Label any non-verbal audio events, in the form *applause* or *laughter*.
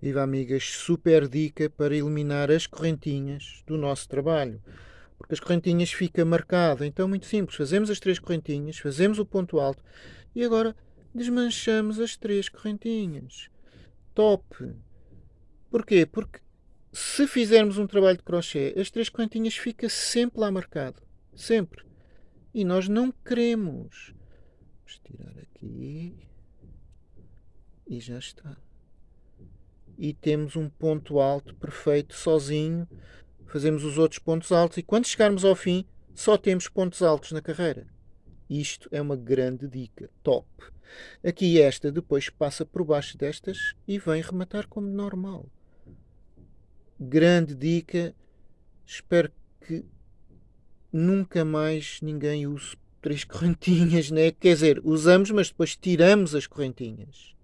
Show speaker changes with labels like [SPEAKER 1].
[SPEAKER 1] Viva amigas, super dica para eliminar as correntinhas do nosso trabalho. Porque as correntinhas fica marcado. Então, muito simples. Fazemos as três correntinhas, fazemos o ponto alto e agora desmanchamos as três correntinhas. Top! Porquê? Porque se fizermos um trabalho de crochê, as três correntinhas fica sempre lá marcado. Sempre. E nós não queremos. Vamos tirar aqui. E já está e temos um ponto alto perfeito sozinho. Fazemos os outros pontos altos e quando chegarmos ao fim só temos pontos altos na carreira. Isto é uma grande dica. Top! Aqui esta depois passa por baixo destas e vem rematar como normal. Grande dica. Espero que nunca mais ninguém use três *laughs* correntinhas, né? Quer dizer, usamos, mas depois tiramos as correntinhas.